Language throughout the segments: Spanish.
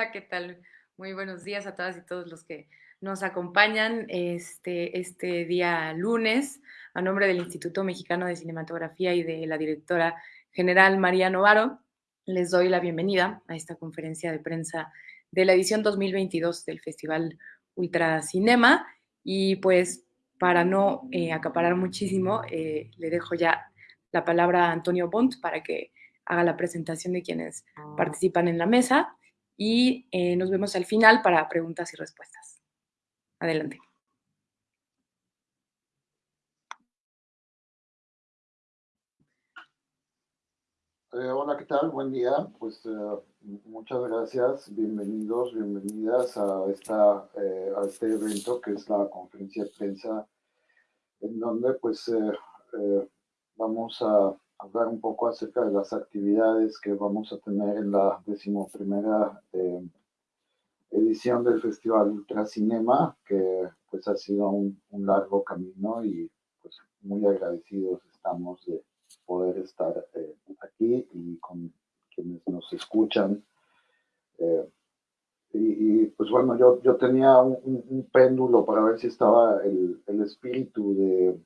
Hola, ¿qué tal? Muy buenos días a todas y todos los que nos acompañan este, este día lunes. A nombre del Instituto Mexicano de Cinematografía y de la directora general María Novaro, les doy la bienvenida a esta conferencia de prensa de la edición 2022 del Festival Ultracinema. Y pues para no eh, acaparar muchísimo, eh, le dejo ya la palabra a Antonio Bont para que haga la presentación de quienes participan en la mesa y eh, nos vemos al final para preguntas y respuestas. Adelante. Eh, hola, ¿qué tal? Buen día. Pues eh, muchas gracias, bienvenidos, bienvenidas a, esta, a este evento que es la conferencia de prensa en donde pues vamos a hablar un poco acerca de las actividades que vamos a tener en la decimoprimera eh, edición del Festival Ultracinema, que pues ha sido un, largo camino y pues muy agradecidos estamos de poder estar eh, aquí y con quienes nos escuchan. Eh, y, pues bueno, yo, yo tenía un, péndulo para ver si estaba el, el espíritu de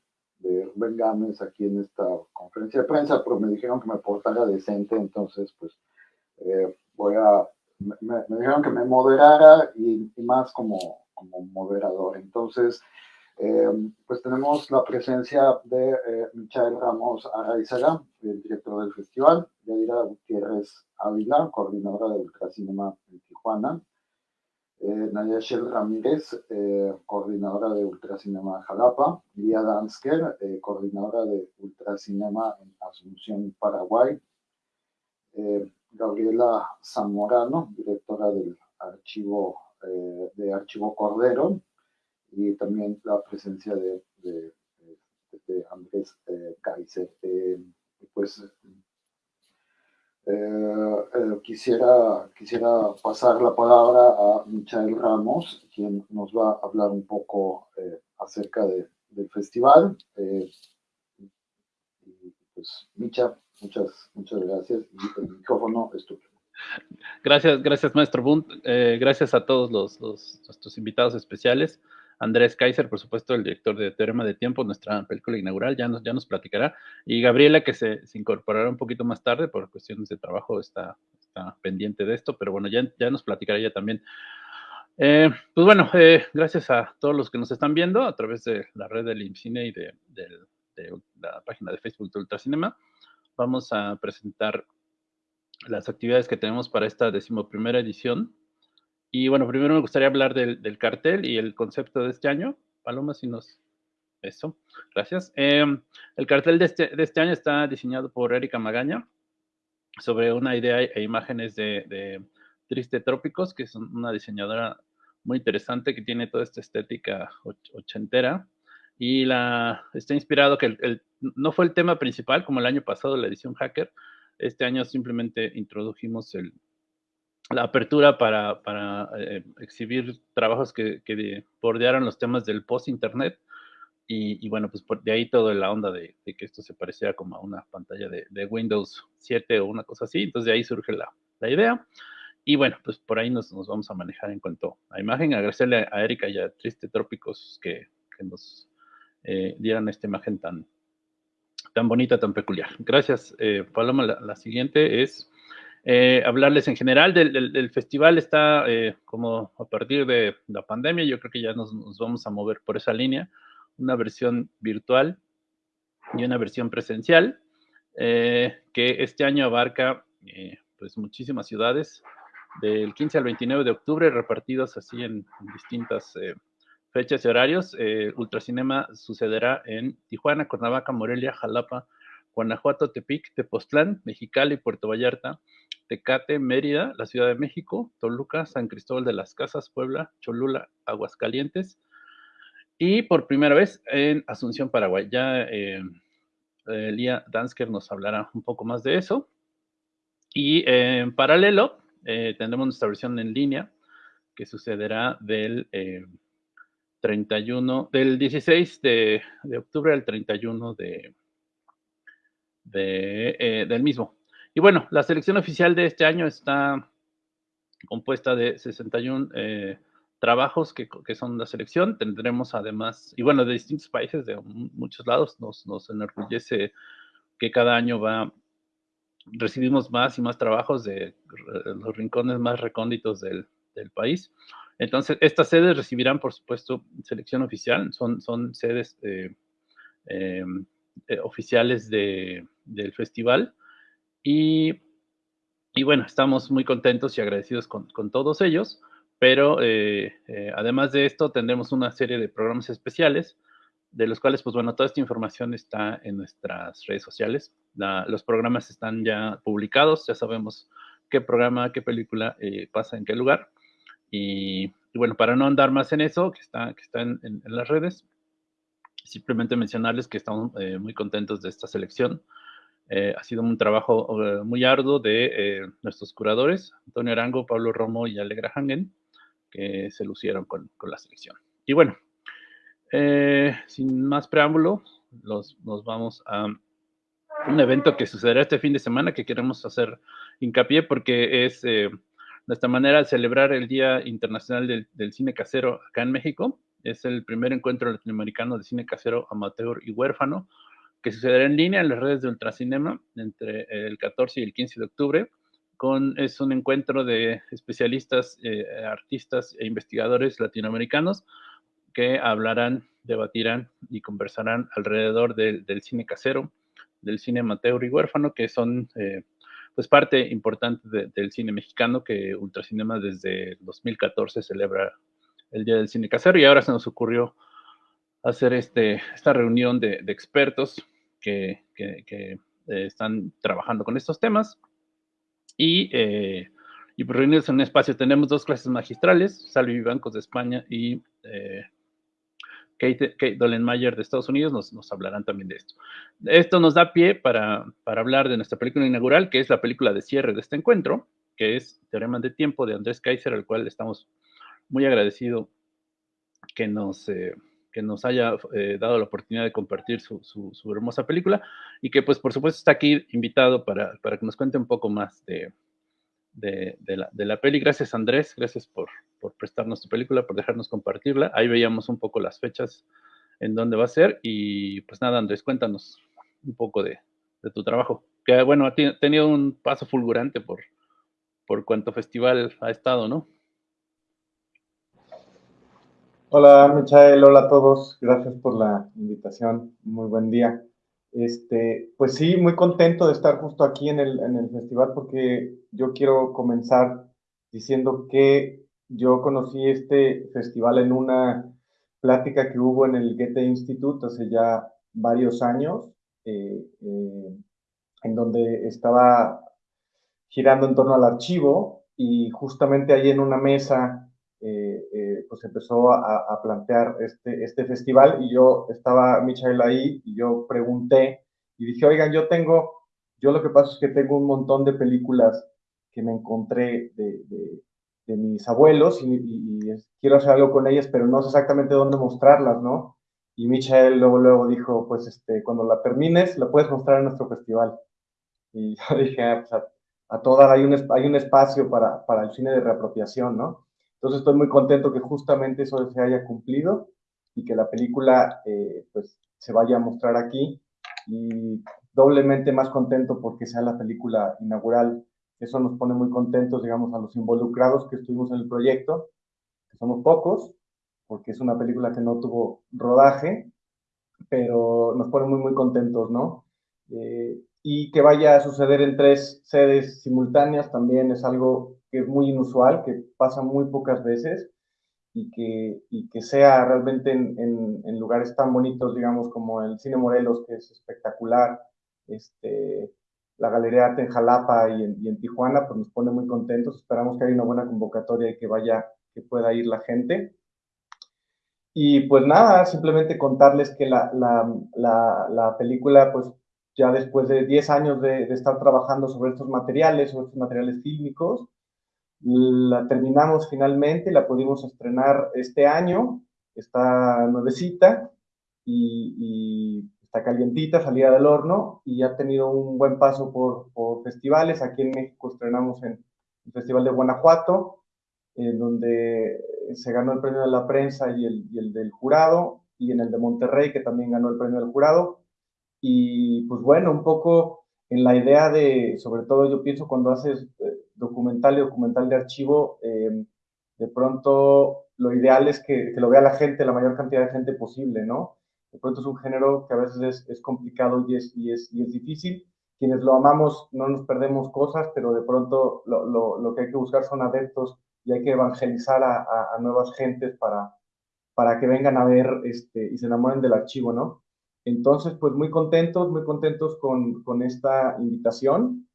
de Rubén Gámez aquí en esta conferencia de prensa, pero me dijeron que me portara decente, entonces pues eh, voy a, me, dijeron que me moderara y, más como, como moderador. Entonces, eh, pues tenemos la presencia de eh, Michael Ramos Araizaga, el director del festival, Yadira Gutiérrez Ávila, coordinadora del Ultracinema en Tijuana, eh, Nadia Shell Ramírez, eh, coordinadora de Ultracinema Jalapa, Lía Dansker, eh, coordinadora de Ultracinema en Asunción, Paraguay, Gabriela Zamorano, directora del archivo de Archivo Cordero, y también la presencia de Andrés Kaiser. pues eh, eh, quisiera, quisiera pasar la palabra a Michael Ramos, quien nos va a hablar un poco eh, acerca de, del festival. pues, Micha, muchas, muchas gracias. El micrófono es tuyo. Gracias, gracias, maestro Bunt. gracias a todos los, los, nuestros invitados especiales. Andrés Kaiser, por supuesto, el director de Teorema de Tiempo, nuestra película inaugural, ya nos, ya nos platicará. Y Gabriela, que se, incorporará un poquito más tarde por cuestiones de trabajo, está, está pendiente de esto, pero bueno, ya, ya nos platicará ella también. Eh, pues bueno, eh, gracias a todos los que nos están viendo a través de la red del IMCINE y de, la página de Facebook de Ultracinema. Vamos a presentar las actividades que tenemos para esta decimoprimera edición y bueno, primero me gustaría hablar del, cartel y el concepto de este año. Paloma, si nos... Eso, gracias. Em, el cartel de este, de este, año está diseñado por Erika Magaña sobre una idea e imágenes de, Triste Trópicos, que es una diseñadora muy interesante que tiene toda esta estética ochentera y la está inspirado que el, no fue el tema principal como el año pasado la edición hacker este año simplemente introdujimos el, la apertura para, para eh, exhibir trabajos que, que, bordearan los temas del post-internet. Y, bueno, pues de ahí toda la onda de, que esto se pareciera como a una pantalla de, de, Windows 7 o una cosa así. Entonces de ahí surge la, la idea. Y bueno, pues por ahí nos, nos, vamos a manejar en cuanto a imagen. Agradecerle a Erika y a Triste Trópicos que, que nos eh, dieran esta imagen tan, tan bonita, tan peculiar. Gracias, eh, Paloma. la siguiente es eh, hablarles en general del, festival está eh, como a partir de la pandemia, yo creo que ya nos, vamos a mover por esa línea, una versión virtual y una versión presencial, eh, que este año abarca pues muchísimas ciudades, del 15 al 29 de octubre, repartidos así en, distintas fechas y horarios. Ultracinema sucederá en Tijuana, Cuernavaca, Morelia, Jalapa, Guanajuato, Tepic, Tepoztlán, Mexicali, Puerto Vallarta, Tecate, Mérida, la Ciudad de México, Toluca, San Cristóbal de las Casas, Puebla, Cholula, Aguascalientes y por primera vez en Asunción, Paraguay. Ya eh, eh, Lía Dansker nos hablará un poco más de eso. Y en paralelo eh, tendremos nuestra versión en línea que sucederá del 31, del 16 de, octubre al 31 de, del mismo. Y bueno, la selección oficial de este año está compuesta de 61 trabajos que, que, son la selección. Tendremos además, y bueno, de distintos países, de muchos lados, nos, nos enorgullece que cada año va, recibimos más y más trabajos de los rincones más recónditos del, del país. Entonces, estas sedes recibirán, por supuesto, selección oficial, son, son sedes eh, em, eh, oficiales de, del festival. Y, y, bueno, estamos muy contentos y agradecidos con, con todos ellos. Pero eh, eh, además de esto, tendremos una serie de programas especiales, de los cuales, pues bueno, toda esta información está en nuestras redes sociales. los programas están ya publicados, ya sabemos qué programa, qué película eh, pasa en qué lugar. Y, bueno, para no andar más en eso, que está, que está en, las redes, simplemente mencionarles que estamos muy contentos de esta selección. Ha sido un trabajo muy arduo de nuestros curadores, Antonio Arango, Pablo Romo y Alegra Hangen que se lucieron con, con la selección. Y bueno, eh, sin más preámbulo, los, nos vamos a un evento que sucederá este fin de semana que queremos hacer hincapié porque es eh, nuestra manera de celebrar el Día Internacional del, del, Cine Casero acá en México. Es el primer encuentro latinoamericano de cine casero amateur y huérfano que sucederá en línea en las redes de Ultracinema entre el 14 y el 15 de octubre es un encuentro de especialistas, eh, artistas e investigadores latinoamericanos que hablarán, debatirán y conversarán alrededor del cine casero, del cine amateur y huérfano, que son eh, pues parte importante del cine mexicano que Ultracinema desde 2014 celebra el Día del Cine Casero. Y ahora se nos ocurrió hacer este, esta reunión de, expertos que, eh, están trabajando con estos temas y, eh, y pues reunirnos en un espacio. Tenemos dos clases magistrales, Salvi Bancos de España y eh, Kate, Kate Dolenmayer de Estados Unidos nos, nos, hablarán también de esto. Esto nos da pie para, para, hablar de nuestra película inaugural, que es la película de cierre de este encuentro, que es Teorema de Tiempo de Andrés Kaiser, al cual estamos muy agradecidos que nos, eh, que nos haya eh, dado la oportunidad de compartir su, su, hermosa película y que pues por supuesto está aquí invitado para, para que nos cuente un poco más de, de, de, la, de, la, peli. Gracias Andrés, gracias por, por prestarnos tu película, por dejarnos compartirla. Ahí veíamos un poco las fechas en dónde va a ser y pues nada Andrés, cuéntanos un poco de, de tu trabajo, que bueno, ha tenido un paso fulgurante por, por cuanto festival ha estado, ¿no? Hola, Michael, hola a todos. Gracias por la invitación. Muy buen día. Este, pues sí, muy contento de estar justo aquí en el, en el festival porque yo quiero comenzar diciendo que yo conocí este festival en una plática que hubo en el Goethe Institute hace ya varios años, eh, eh, en donde estaba girando en torno al archivo y justamente ahí en una mesa eh, pues empezó a, plantear este, este festival y yo estaba, Michael, ahí y yo pregunté y dije, oigan, yo tengo, yo lo que pasa es que tengo un montón de películas que me encontré de, de, mis abuelos y, y, quiero hacer algo con ellas, pero no sé exactamente dónde mostrarlas, ¿no? Y Michael luego, luego dijo, pues este, cuando la termines, la puedes mostrar en nuestro festival. Y yo dije, ah, pues a, a todas hay un, hay un espacio para, para el cine de reapropiación, ¿no? Entonces estoy muy contento que justamente eso se haya cumplido y que la película eh, pues se vaya a mostrar aquí y doblemente más contento porque sea la película inaugural. Eso nos pone muy contentos, digamos, a los involucrados que estuvimos en el proyecto, que somos pocos, porque es una película que no tuvo rodaje, pero nos pone muy, muy contentos, ¿no? Eh, y que vaya a suceder en tres sedes simultáneas también es algo que es muy inusual, que pasa muy pocas veces y que, y que sea realmente en, en, lugares tan bonitos, digamos, como el Cine Morelos, que es espectacular, este, la Galería Arte en Jalapa y en, y en, Tijuana, pues nos pone muy contentos. Esperamos que haya una buena convocatoria y que vaya, que pueda ir la gente. Y pues nada, simplemente contarles que la, la, la, la película, pues ya después de 10 años de, de, estar trabajando sobre estos materiales, sobre estos materiales fílmicos, la terminamos finalmente, la pudimos estrenar este año, está nuevecita y, y, está calientita, salida del horno y ha tenido un buen paso por, festivales. Aquí en México estrenamos en, el Festival de Guanajuato, en donde se ganó el premio de la prensa y el, y el del jurado, y en el de Monterrey, que también ganó el premio del jurado. Y pues bueno, un poco en la idea de, sobre todo yo pienso cuando haces eh, documental y documental de archivo, eh, de pronto lo ideal es que, lo vea la gente, la mayor cantidad de gente posible, ¿no? De pronto es un género que a veces es, es complicado y es, y, es, y es difícil. Quienes lo amamos no nos perdemos cosas, pero de pronto lo, lo, lo que hay que buscar son adeptos y hay que evangelizar a, a, a nuevas gentes para, para que vengan a ver este, y se enamoren del archivo, ¿no? Entonces, pues muy contentos, muy contentos con, con esta invitación.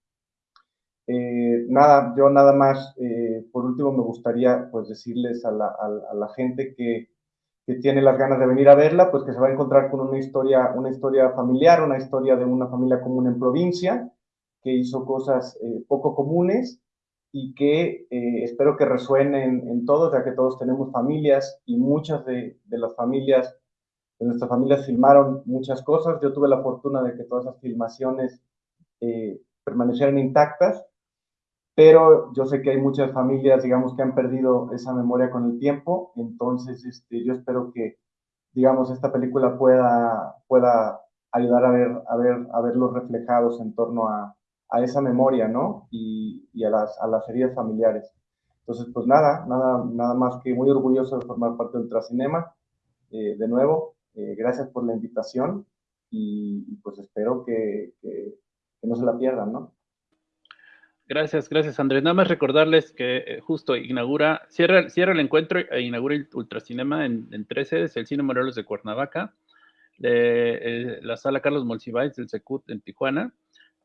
Eh, nada, yo nada más, eh, por último me gustaría pues decirles a la, a, a la gente que, que, tiene las ganas de venir a verla, pues que se va a encontrar con una historia, una historia familiar, una historia de una familia común en provincia, que hizo cosas eh, poco comunes y que eh, espero que resuenen en todos, ya que todos tenemos familias y muchas de, de, las familias, de nuestras familias filmaron muchas cosas. Yo tuve la fortuna de que todas esas filmaciones eh, permanecieran intactas, pero yo sé que hay muchas familias, digamos, que han perdido esa memoria con el tiempo, entonces este, yo espero que, digamos, esta película pueda, pueda ayudar a ver, a, ver, a verlos reflejados en torno a, a esa memoria, ¿no? Y, y a, las, a, las, heridas familiares. Entonces, pues nada, nada, nada más que muy orgulloso de formar parte de Ultracinema. Eh, de nuevo, eh, gracias por la invitación y, pues espero que, que, que, no se la pierdan, ¿no? Gracias, gracias Andrés. Nada más recordarles que eh, justo inaugura, cierra, cierra el encuentro e inaugura el Ultracinema en, en tres sedes, el Cine Morelos de Cuernavaca, de, la Sala Carlos Monsiváis del Secut en Tijuana,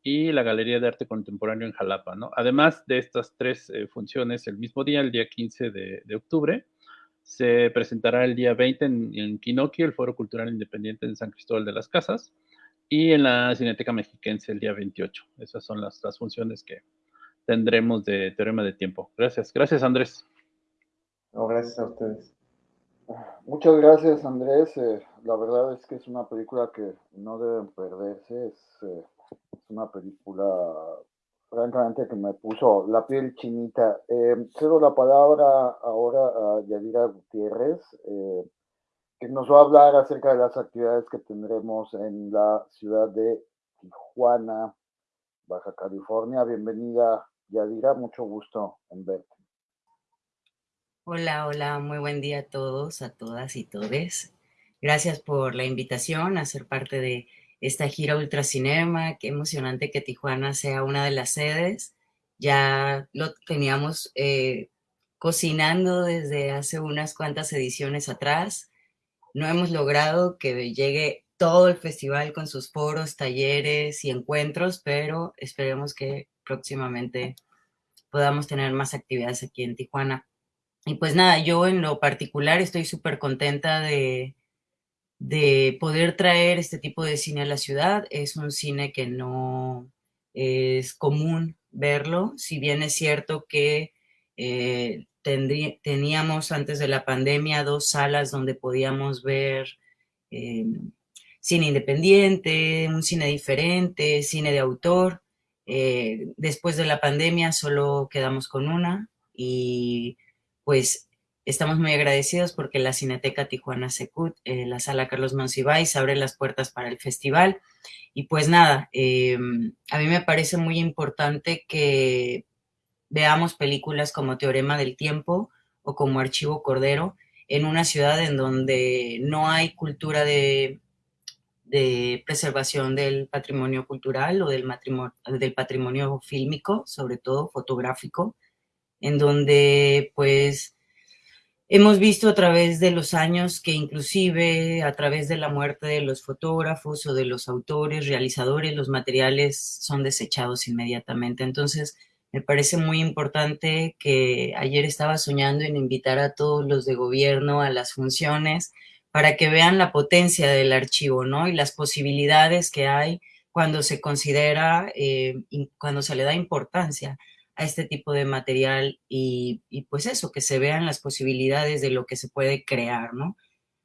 y la Galería de Arte Contemporáneo en Jalapa, ¿no? Además de estas tres eh, funciones, el mismo día, el día 15 de, de, octubre, se presentará el día 20 en, en el Foro Cultural Independiente en San Cristóbal de las Casas, y en la Cineteca Mexiquense el día 28. Esas son las, las funciones que tendremos de Teorema de Tiempo. Gracias. Gracias, Andrés. Gracias a ustedes. Muchas gracias, Andrés. Eh, la verdad es que es una película que no deben perderse. Es, eh, una película francamente que me puso la piel chinita. Eh, cedo la palabra ahora a Yadira Gutiérrez, que nos va a hablar acerca de las actividades que tendremos en la ciudad de Tijuana, Baja California. Bienvenida, Yadira, mucho gusto en verte. Hola, hola, muy buen día a todos, a todas y todes. Gracias por la invitación a ser parte de esta gira Ultracinema, qué emocionante que Tijuana sea una de las sedes. Ya lo teníamos eh, cocinando desde hace unas cuantas ediciones atrás. No hemos logrado que llegue todo el festival con sus foros, talleres y encuentros, pero esperemos que próximamente podamos tener más actividades aquí en Tijuana. Y pues nada, yo en lo particular estoy súper contenta de, de poder traer este tipo de cine a la ciudad. Es un cine que no es común verlo, si bien es cierto que eh, tendrí, teníamos antes de la pandemia dos salas donde podíamos ver eh, cine independiente, un cine diferente, cine de autor. Eh, después de la pandemia solo quedamos con una y pues Estamos muy agradecidos porque la Cineteca Tijuana Secut, eh, la sala Carlos Monsiváis, abre las puertas para el festival. Y pues nada, eh, a mí me parece muy importante que veamos películas como Teorema del Tiempo o como Archivo Cordero en una ciudad en donde no hay cultura de, de preservación del patrimonio cultural o del, patrimonio fílmico, sobre todo fotográfico, en donde pues Hemos visto a través de los años que inclusive a través de la muerte de los fotógrafos o de los autores, realizadores, los materiales son desechados inmediatamente. Entonces, me parece muy importante que ayer estaba soñando en invitar a todos los de gobierno a las funciones para que vean la potencia del archivo, ¿no? Y las posibilidades que hay cuando se considera, eh, cuando se le da importancia a este tipo de material y, y, pues eso, que se vean las posibilidades de lo que se puede crear, ¿no?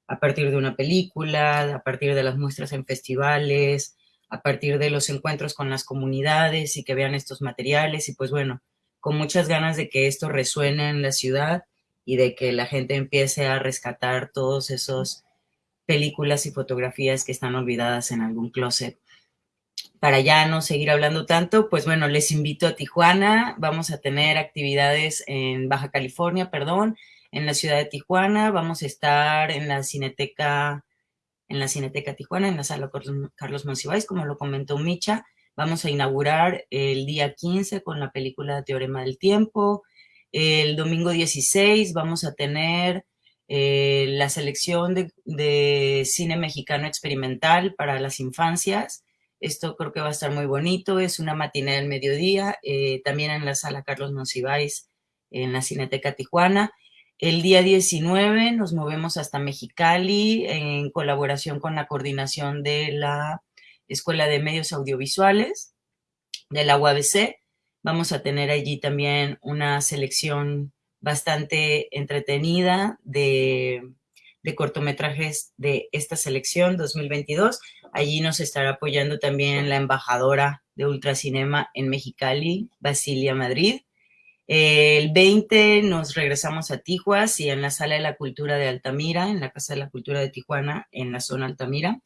A partir de una película, a partir de las muestras en festivales, a partir de los encuentros con las comunidades y que vean estos materiales y pues bueno, con muchas ganas de que esto resuene en la ciudad y de que la gente empiece a rescatar todos esos películas y fotografías que están olvidadas en algún closet. Para ya no seguir hablando tanto, pues bueno, les invito a Tijuana. Vamos a tener actividades en Baja California, perdón, en la ciudad de Tijuana. Vamos a estar en la Cineteca, en la Cineteca Tijuana, en la sala Carlos Monsiváis, como lo comentó Micha. Vamos a inaugurar el día 15 con la película Teorema del Tiempo. El domingo 16 vamos a tener eh, la selección de, cine mexicano experimental para las infancias. Esto creo que va a estar muy bonito. Es una matinée del mediodía, eh, también en la sala Carlos Monsiváis, en la Cineteca Tijuana. El día 19 nos movemos hasta Mexicali en colaboración con la coordinación de la Escuela de Medios Audiovisuales de la UABC. Vamos a tener allí también una selección bastante entretenida de, cortometrajes de esta selección 2022. Allí nos estará apoyando también la embajadora de Ultracinema en Mexicali, Basilia Madrid. El 20 nos regresamos a Tijuas y en la Sala de la Cultura de Altamira, en la Casa de la Cultura de Tijuana, en la zona Altamira,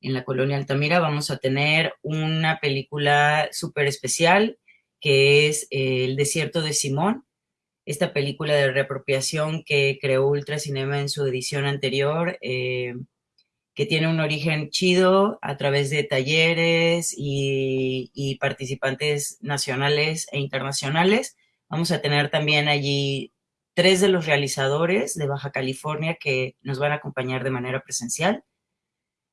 en la colonia Altamira, vamos a tener una película súper especial que es El Desierto de Simón, esta película de reapropiación que creó Ultracinema en su edición anterior, eh, que tiene un origen chido a través de talleres y participantes nacionales e internacionales Vamos a tener también allí tres de los realizadores de Baja California que nos van a acompañar de manera presencial.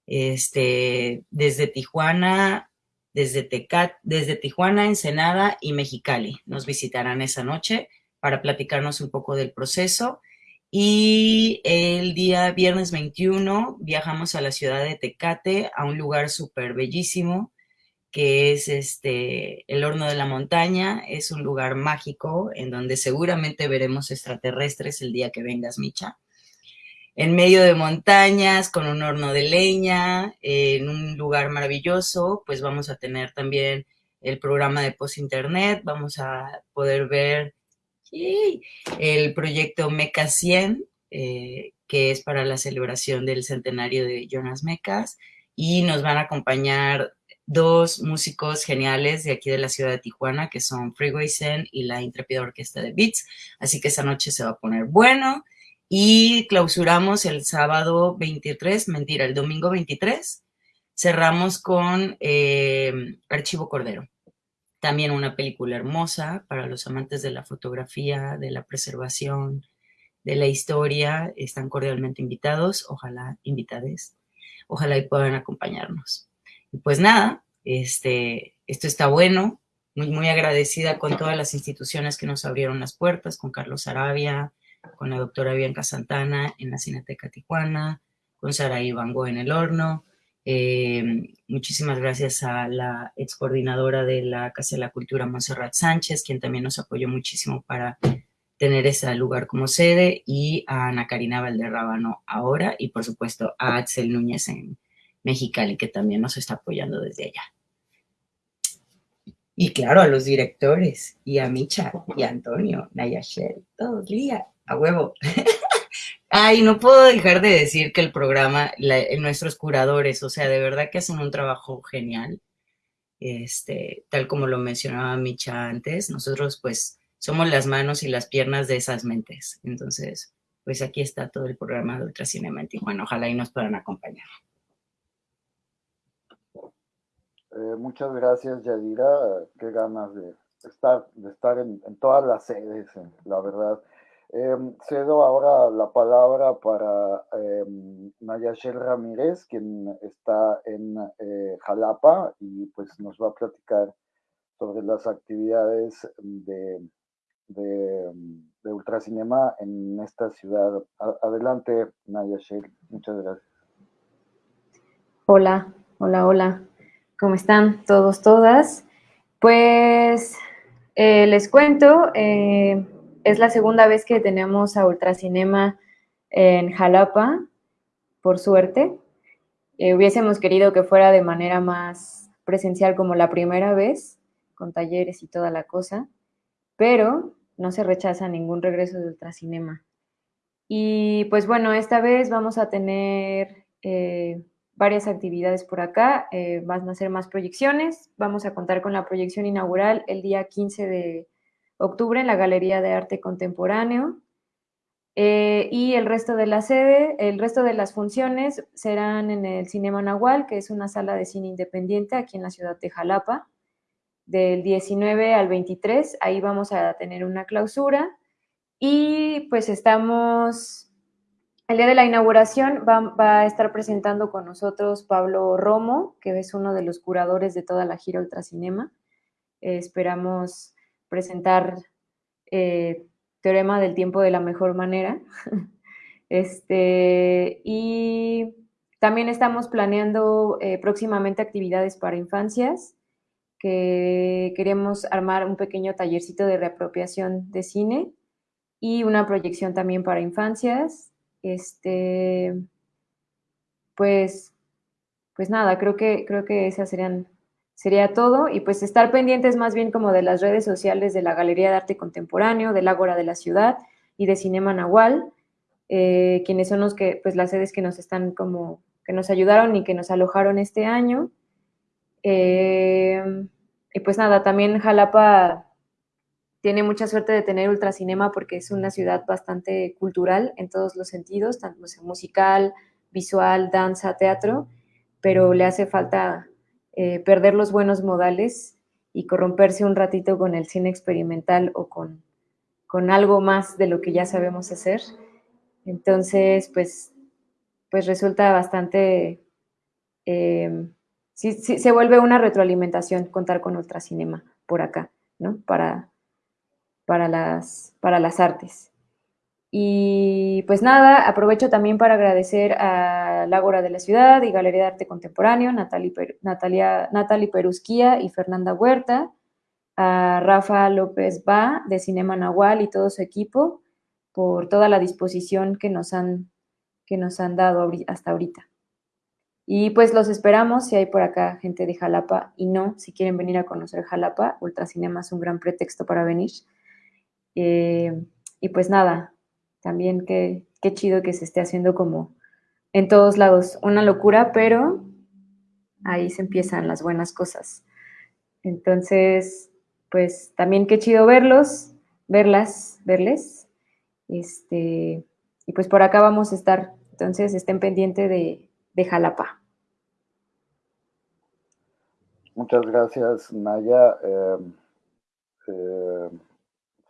Este, desde Tijuana, desde Tecat, desde Tijuana, Ensenada y Mexicali. Nos visitarán esa noche para platicarnos un poco del proceso. Y el día viernes 21 viajamos a la ciudad de Tecate, a un lugar súper bellísimo, que es este, el horno de la montaña, es un lugar mágico en donde seguramente veremos extraterrestres el día que vengas, Micha. En medio de montañas, con un horno de leña, en un lugar maravilloso, pues vamos a tener también el programa de post-internet, vamos a poder ver el proyecto Meca 100, eh, que es para la celebración del centenario de Jonas Mecas, y nos van a acompañar dos músicos geniales de aquí de la ciudad de Tijuana, que son Freeway Zen y la intrépida orquesta de Beats. Así que esa noche se va a poner bueno. Y clausuramos el sábado 23, mentira, el domingo 23. Cerramos con eh, Archivo Cordero. También una película hermosa para los amantes de la fotografía, de la preservación, de la historia. Están cordialmente invitados, ojalá invitades, ojalá y puedan acompañarnos. Y pues nada, este, esto está bueno, muy, muy agradecida con todas las instituciones que nos abrieron las puertas, con Carlos Arabia, con la doctora Bianca Santana en la Cineteca Tijuana, con Sara Ivango en el horno. Eh, muchísimas gracias a la ex coordinadora de la Casa de la Cultura, Monserrat Sánchez, quien también nos apoyó muchísimo para tener ese lugar como sede, y a Ana Karina Valderrábano ahora, y por supuesto a Axel Núñez en, Mexicali, que también nos está apoyando desde allá. Y claro, a los directores, y a Micha, y a Antonio, Nayashel, todo el a huevo. Ay, no puedo dejar de decir que el programa, nuestros curadores, o sea, de verdad que hacen un trabajo genial. Este, tal como lo mencionaba Micha antes, nosotros pues somos las manos y las piernas de esas mentes. Entonces, pues aquí está todo el programa de Ultracinema en. Ojalá y nos puedan acompañar. Eh, muchas gracias, Yadira. Qué ganas de estar, de estar en, todas las sedes, la verdad. Em, cedo ahora la palabra para eh, Nayashel Ramírez, quien está en eh, Jalapa y pues nos va a platicar sobre las actividades de, de, de Ultracinema en esta ciudad. adelante, Nayashel. Muchas gracias. Hola, hola, hola. ¿Cómo están todos, todas? Pues eh, les cuento, eh, es la segunda vez que tenemos a Ultracinema en Jalapa, por suerte. Eh, hubiésemos querido que fuera de manera más presencial como la primera vez, con talleres y toda la cosa, pero no se rechaza ningún regreso de ultracinema. Y pues bueno, esta vez vamos a tener eh, varias actividades por acá, eh, van a ser más proyecciones, vamos a contar con la proyección inaugural el día 15 de octubre en la Galería de Arte Contemporáneo, eh, y el resto de la sede, el resto de las funciones serán en el Cinema Nahual, que es una sala de cine independiente aquí en la ciudad de Jalapa, del 19 al 23. Ahí vamos a tener una clausura y pues estamos, el día de la inauguración va, a estar presentando con nosotros Pablo Romo, que es uno de los curadores de toda la gira Ultracinema. Eh, esperamos presentar eh, Teorema del Tiempo de la mejor manera. este, y también estamos planeando eh, próximamente actividades para infancias, que queremos armar un pequeño tallercito de reapropiación de cine y una proyección también para infancias. Este, pues, pues nada, creo que, creo que esas serían, sería todo. Y pues estar pendientes más bien como de las redes sociales de la Galería de Arte Contemporáneo, del Ágora de la Ciudad y de Cinema Nahual, eh, quienes son los que, pues las sedes que nos están como, que nos ayudaron y que nos alojaron este año. Eh, y pues nada, también Jalapa tiene mucha suerte de tener ultracinema porque es una ciudad bastante cultural en todos los sentidos, tanto musical, visual, danza, teatro, pero le hace falta eh, perder los buenos modales y corromperse un ratito con el cine experimental o con, con algo más de lo que ya sabemos hacer. Entonces, pues, pues resulta bastante, eh, sí, sí, se vuelve una retroalimentación contar con ultracinema por acá, ¿no? Para, para las, para las artes. Y pues nada, aprovecho también para agradecer a Ágora de la Ciudad y Galería de Arte Contemporáneo, Natalie, Natalia, Perusquía y Fernanda Huerta, a Rafa López Ba de Cinema Nahual y todo su equipo por toda la disposición que nos han, que nos han dado hasta ahorita. Y pues los esperamos si hay por acá gente de Jalapa y no, si quieren venir a conocer Jalapa, Ultracinema es un gran pretexto para venir. Eh, y pues nada, también qué, qué chido que se esté haciendo como en todos lados, una locura, pero ahí se empiezan las buenas cosas. Entonces, pues también qué chido verlos, verlas, verles. Este, y pues por acá vamos a estar. Entonces estén pendientes de, de Jalapa. Muchas gracias, Naya. Eh, eh,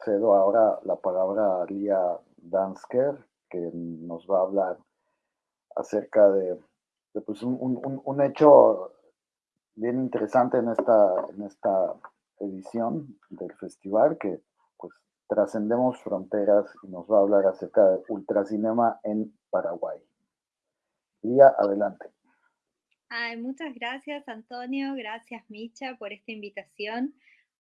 cedo ahora la palabra a Lía Dansker, que nos va a hablar acerca de, pues, un, hecho bien interesante en esta, en esta edición del festival, que pues trascendemos fronteras y nos va a hablar acerca de ultracinema en Paraguay. Lía, adelante. muchas gracias, Antonio. Gracias, Micha, por esta invitación.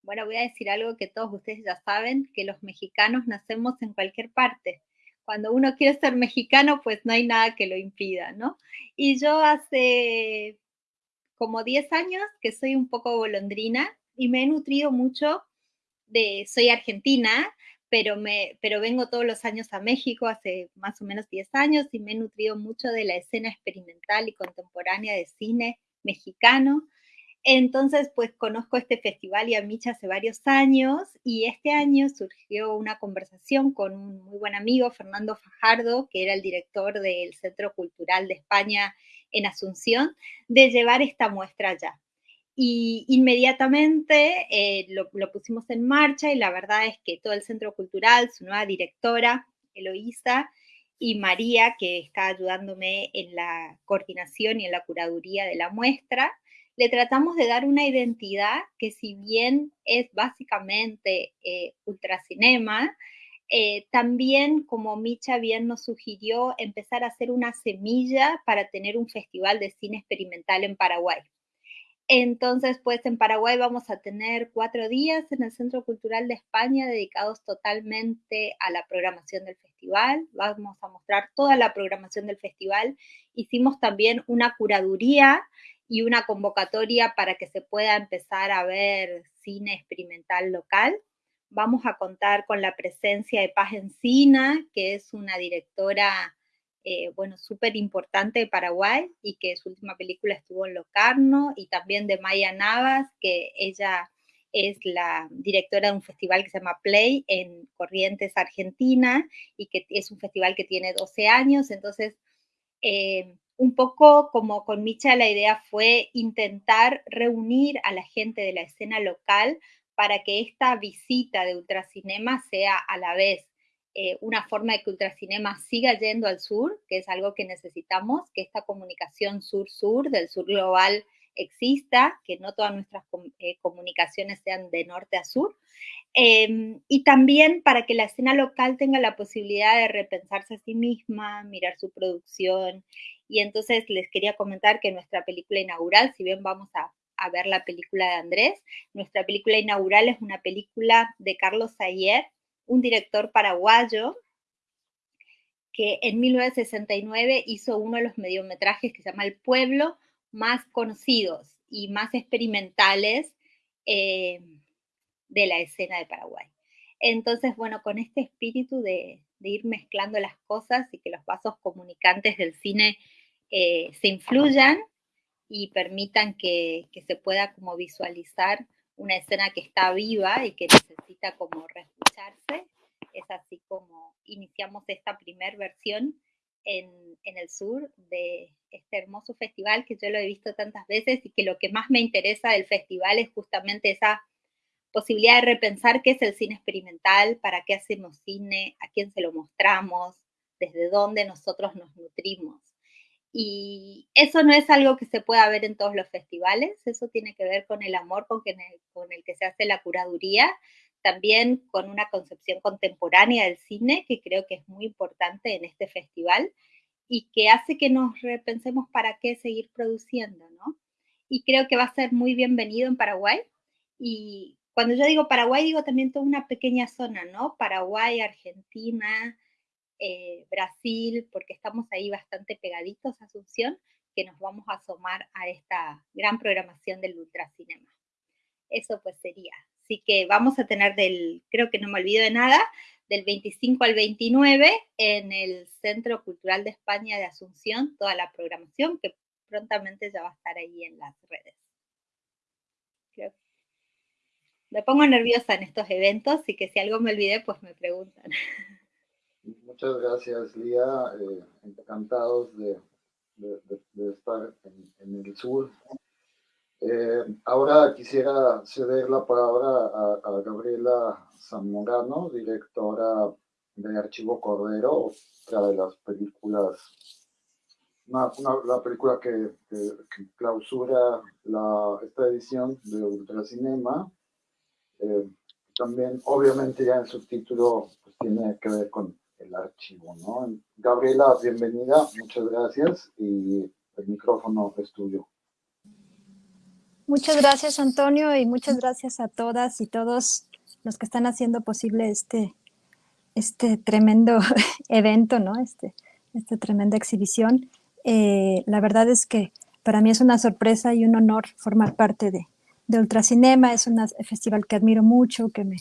Bueno, voy a decir algo que todos ustedes ya saben, que los mexicanos nacemos en cualquier parte. Cuando uno quiere ser mexicano, pues no hay nada que lo impida, ¿no? Y yo hace como 10 años que soy un poco golondrina y me he nutrido mucho de, soy argentina, pero, me, pero vengo todos los años a México, hace más o menos 10 años, y me he nutrido mucho de la escena experimental y contemporánea de cine mexicano. Entonces, pues conozco este festival y a Micha hace varios años y este año surgió una conversación con un muy buen amigo, Fernando Fajardo, que era el director del Centro Cultural de España en Asunción, de llevar esta muestra allá. Y inmediatamente eh, lo, lo, pusimos en marcha y la verdad es que todo el Centro Cultural, su nueva directora, Eloísa, y María, que está ayudándome en la coordinación y en la curaduría de la muestra, le tratamos de dar una identidad que si bien es básicamente eh, ultracinema, eh, también, como Micha bien nos sugirió, empezar a hacer una semilla para tener un festival de cine experimental en Paraguay. Entonces, pues en Paraguay vamos a tener cuatro días en el Centro Cultural de España dedicados totalmente a la programación del festival. Vamos a mostrar toda la programación del festival. Hicimos también una curaduría y una convocatoria para que se pueda empezar a ver cine experimental local. vamos a contar con la presencia de Paz Encina, que es una directora, eh, bueno, súper importante de Paraguay y que su última película estuvo en Locarno, y también de Maya Navas, que ella es la directora de un festival que se llama Play en Corrientes, Argentina, y que es un festival que tiene 12 años. Entonces, eh, un poco como con Micha, la idea fue intentar reunir a la gente de la escena local para que esta visita de Ultracinema sea a la vez eh, una forma de que Ultracinema siga yendo al sur, que es algo que necesitamos, que esta comunicación sur-sur, del sur global, exista, que no todas nuestras eh, comunicaciones sean de norte a sur, em, y también para que la escena local tenga la posibilidad de repensarse a sí misma, mirar su producción. Y entonces les quería comentar que nuestra película inaugural, si bien vamos a, a ver la película de Andrés, nuestra película inaugural es una película de Carlos Ayer, un director paraguayo que en 1969 hizo uno de los mediometrajes que se llama El Pueblo, más conocidos y más experimentales eh, de la escena de Paraguay. Entonces, bueno, con este espíritu de, ir mezclando las cosas y que los vasos comunicantes del cine eh, se influyan y permitan que, que, se pueda como visualizar una escena que está viva y que necesita como reescucharse, es así como iniciamos esta primera versión en, el sur de este hermoso festival que yo lo he visto tantas veces y que lo que más me interesa del festival es justamente esa posibilidad de repensar qué es el cine experimental, para qué hacemos cine, a quién se lo mostramos, desde dónde nosotros nos nutrimos. Y eso no es algo que se pueda ver en todos los festivales, eso tiene que ver con el amor con, con el que se hace la curaduría, también con una concepción contemporánea del cine, que creo que es muy importante en este festival y que hace que nos repensemos para qué seguir produciendo, ¿no? Y creo que va a ser muy bienvenido en Paraguay. Y cuando yo digo Paraguay, digo también toda una pequeña zona, ¿no? Paraguay, Argentina, eh, Brasil, porque estamos ahí bastante pegaditos a Asunción, que nos vamos a asomar a esta gran programación del Ultracinema. Eso pues sería. Así que vamos a tener del, creo que no me olvido de nada, del 25 al 29 en el Centro Cultural de España de Asunción, toda la programación que prontamente ya va a estar ahí en las redes. Me pongo nerviosa en estos eventos y que si algo me olvidé, pues me preguntan. Muchas gracias, Lía. Eh, encantados de, estar en, el sur eh, ahora quisiera ceder la palabra a, Gabriela Zamorano, directora de Archivo Cordero, otra de las películas, una, la película que, clausura la, esta edición de Ultracinema. Eh, también, obviamente, ya en su título pues, tiene que ver con el archivo, ¿no? Gabriela, bienvenida, muchas gracias y el micrófono es tuyo. Muchas gracias, Antonio, y muchas gracias a todas y todos los que están haciendo posible este, este tremendo evento, ¿no? Este, esta tremenda exhibición. Eh, la verdad es que para mí es una sorpresa y un honor formar parte de, de Ultracinema. Es un festival que admiro mucho, que, me,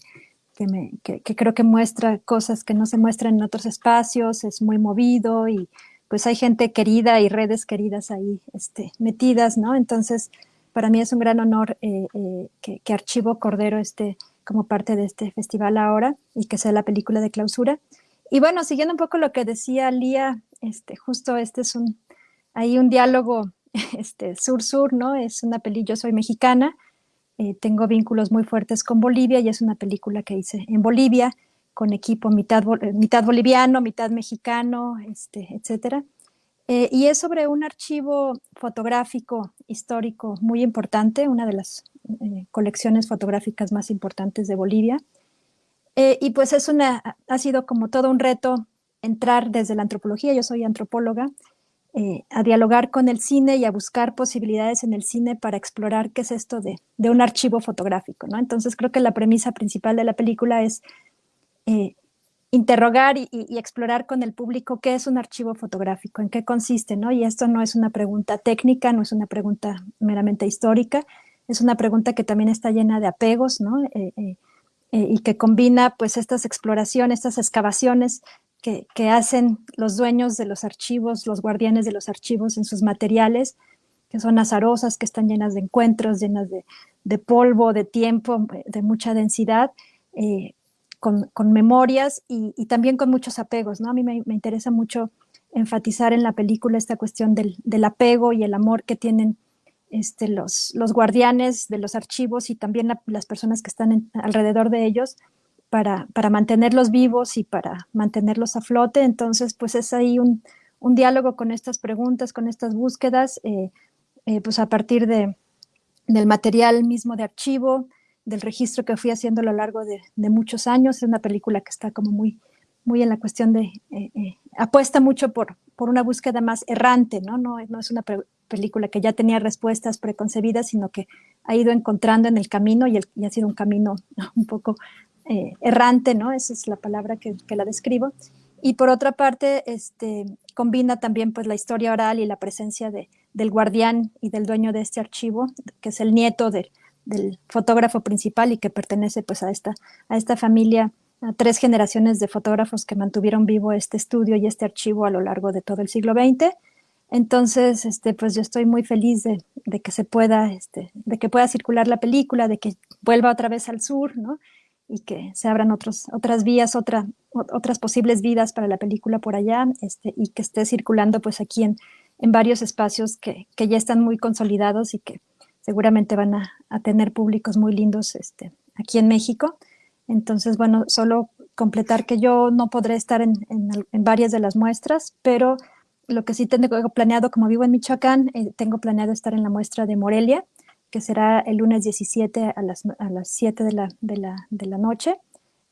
que, me, que, creo que muestra cosas que no se muestran en otros espacios, es muy movido y pues hay gente querida y redes queridas ahí este, metidas, ¿no? Entonces, para mí es un gran honor eh, eh, que, Archivo Cordero esté como parte de este festival ahora y que sea la película de clausura. Y bueno, siguiendo un poco lo que decía Lía, este, justo este es un, hay un diálogo este, sur-sur, ¿no? Es una película, yo soy mexicana, eh, tengo vínculos muy fuertes con Bolivia y es una película que hice en Bolivia con equipo mitad, mitad boliviano, mitad mexicano, este, etcétera. Eh, y es sobre un archivo fotográfico histórico muy importante, una de las eh, colecciones fotográficas más importantes de Bolivia. Eh, y pues es una, ha sido como todo un reto entrar desde la antropología, yo soy antropóloga, a dialogar con el cine y a buscar posibilidades en el cine para explorar qué es esto de, de un archivo fotográfico. ¿no? Entonces creo que la premisa principal de la película es interrogar y, explorar con el público qué es un archivo fotográfico, en qué consiste, ¿no? Y esto no es una pregunta técnica, no es una pregunta meramente histórica, es una pregunta que también está llena de apegos, ¿no? Eh, eh, eh, y que combina pues estas exploraciones, estas excavaciones que, hacen los dueños de los archivos, los guardianes de los archivos en sus materiales, que son azarosas, que están llenas de encuentros, llenas de, polvo, de tiempo, de mucha densidad, eh, con, memorias y, también con muchos apegos. ¿no? A mí me, interesa mucho enfatizar en la película esta cuestión del, apego y el amor que tienen este, los, los, guardianes de los archivos y también las personas que están alrededor de ellos para, mantenerlos vivos y para mantenerlos a flote. Entonces, pues es ahí un, diálogo con estas preguntas, con estas búsquedas, eh, eh, pues a partir de, del material mismo de archivo, del registro que fui haciendo a lo largo de, muchos años. Es una película que está como muy, muy en la cuestión de, eh, apuesta mucho por, por una búsqueda más errante, ¿no? No, no es una película que ya tenía respuestas preconcebidas, sino que ha ido encontrando en el camino y, y ha sido un camino un poco eh, errante, ¿no? Esa es la palabra que, la describo. Y por otra parte, este, combina también pues, la historia oral y la presencia de, del guardián y del dueño de este archivo, que es el nieto del fotógrafo principal y que pertenece pues, a, esta, a esta familia, a tres generaciones de fotógrafos que mantuvieron vivo este estudio y este archivo a lo largo de todo el siglo XX. Entonces, este, pues yo estoy muy feliz de, de que se pueda, este, de que pueda circular la película, de que vuelva otra vez al sur, ¿no? y que se abran otros, otras vías, otra, otras posibles vidas para la película por allá este, y que esté circulando pues aquí en, en varios espacios que, que, ya están muy consolidados y que seguramente van a, a, tener públicos muy lindos este, aquí en México. Entonces, bueno, solo completar que yo no podré estar en, en, varias de las muestras, pero lo que sí tengo planeado, como vivo en Michoacán, eh, tengo planeado estar en la muestra de Morelia, que será el lunes 17 a las, a las 7 de la, de, la, de la, noche.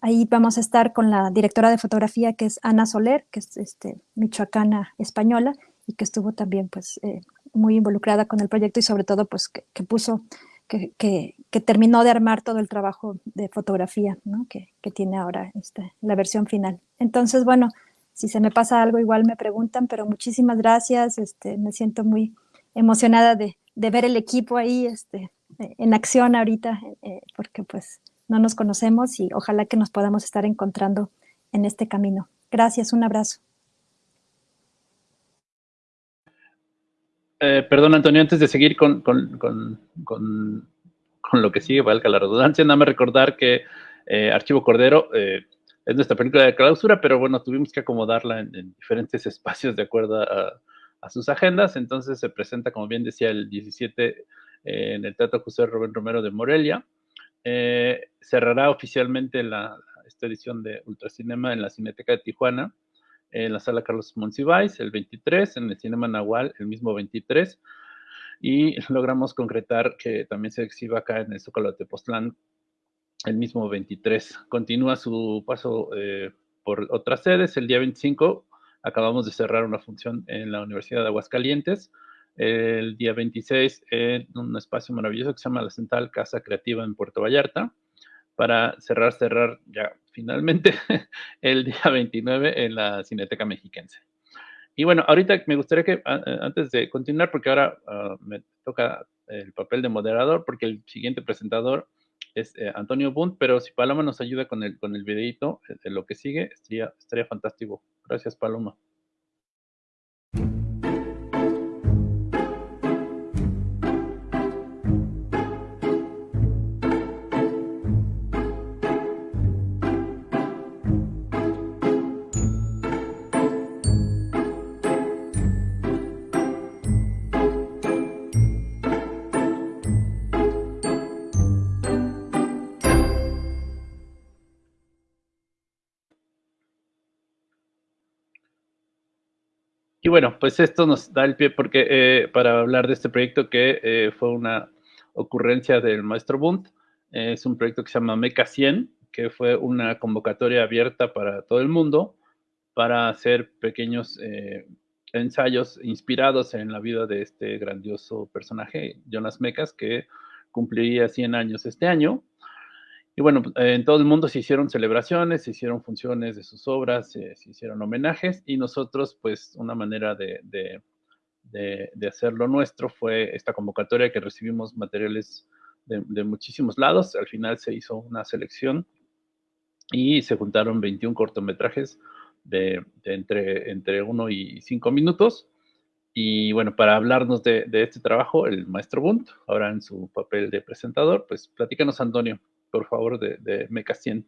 Ahí vamos a estar con la directora de fotografía, que es Ana Soler, que es este, michoacana española y que estuvo también pues, eh, muy involucrada con el proyecto y sobre todo pues, que, puso, que, que, que, terminó de armar todo el trabajo de fotografía ¿no? que, tiene ahora este, la versión final. Entonces, bueno, si se me pasa algo igual me preguntan, pero muchísimas gracias, este, me siento muy emocionada de, de ver el equipo ahí este, en acción ahorita, eh, porque pues no nos conocemos y ojalá que nos podamos estar encontrando en este camino. Gracias, un abrazo. Eh, perdón, Antonio, antes de seguir con, lo que sigue, valga la redundancia, nada más recordar que eh, Archivo Cordero es nuestra película de clausura, pero bueno, tuvimos que acomodarla en diferentes espacios de acuerdo a, a sus agendas. Entonces se presenta, como bien decía, el 17 eh, en el Teatro José Rubén Romero de Morelia. Eh, cerrará oficialmente la, esta edición de Ultracinema en la Cineteca de Tijuana, en la sala Carlos Monsiváis el 23, en el Cinema Nahual el mismo 23, y logramos concretar que también se exhiba acá en el Zócalo de Tepoztlán el mismo 23. Continúa su paso eh, por otras sedes. El día 25 Acabamos de cerrar una función en la Universidad de Aguascalientes. El día 26 en un espacio maravilloso que se llama la Central Casa Creativa en Puerto Vallarta para cerrar, cerrar ya finalmente el día 29 en la Cineteca Mexiquense. Y bueno, ahorita me gustaría que antes de continuar, porque ahora ah, me toca el papel de moderador, porque el siguiente presentador es eh, Antonio Bunt, pero si Paloma nos ayuda con el, con el videito de lo que sigue, estaría, estaría fantástico. Gracias, Paloma. Y bueno, pues esto nos da el pie porque eh, para hablar de este proyecto que eh, fue una ocurrencia del maestro Bunt. es un proyecto que se llama Meca 100, que fue una convocatoria abierta para todo el mundo para hacer pequeños eh, ensayos inspirados en la vida de este grandioso personaje, Jonas Mecas, que cumpliría 100 años este año. Y bueno, en todo el mundo se hicieron celebraciones, se hicieron funciones de sus obras, se, hicieron homenajes y nosotros, pues, una manera de, de, hacerlo nuestro fue esta convocatoria que recibimos materiales de, muchísimos lados. Al final se hizo una selección y se juntaron 21 cortometrajes de, entre, entre 1 y 5 minutos. Y bueno, para hablarnos de, este trabajo, el maestro Bunt, ahora en su papel de presentador, pues platícanos, Antonio, por favor, de, de Meca 100.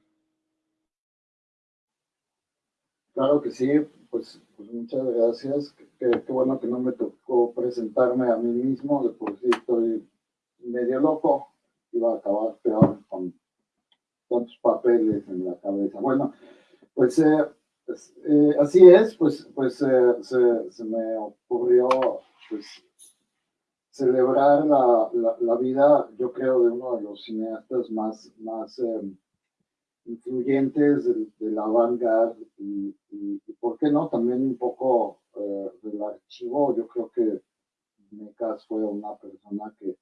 Claro que sí, pues, pues muchas gracias. Qué, bueno que no me tocó presentarme a mí mismo, de por sí estoy medio loco, iba a acabar peor con tantos papeles en la cabeza. Bueno, pues, eh, pues eh, así es, pues, pues eh, se, me ocurrió pues, celebrar la, la, vida, yo creo, de uno de los cineastas más, más influyentes de, la vanguardia y, y, ¿por qué no? También un poco del archivo, yo creo que Mecas fue una persona que